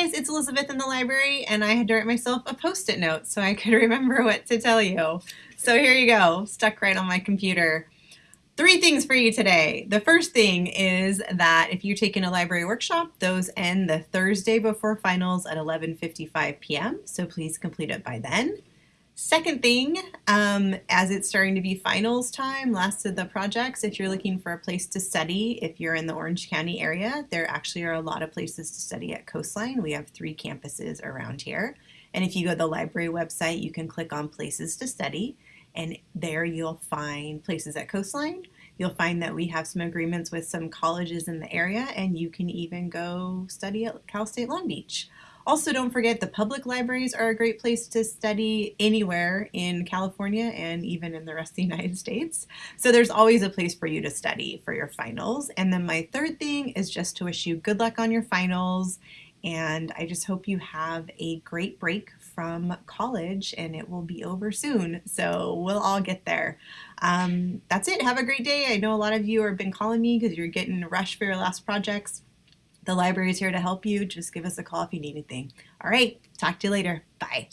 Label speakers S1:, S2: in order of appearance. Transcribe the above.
S1: guys, it's Elizabeth in the library, and I had to write myself a post-it note so I could remember what to tell you. So here you go, stuck right on my computer. Three things for you today. The first thing is that if you're taking a library workshop, those end the Thursday before finals at 11.55 p.m., so please complete it by then. Second thing, um, as it's starting to be finals time, last of the projects, if you're looking for a place to study, if you're in the Orange County area, there actually are a lot of places to study at Coastline. We have three campuses around here. And if you go to the library website, you can click on places to study and there you'll find places at Coastline. You'll find that we have some agreements with some colleges in the area and you can even go study at Cal State Long Beach. Also, don't forget the public libraries are a great place to study anywhere in California and even in the rest of the United States. So there's always a place for you to study for your finals. And then my third thing is just to wish you good luck on your finals. And I just hope you have a great break from college and it will be over soon. So we'll all get there. Um, that's it. Have a great day. I know a lot of you have been calling me because you're getting rushed for your last projects. The library is here to help you. Just give us a call if you need anything. All right, talk to you later. Bye.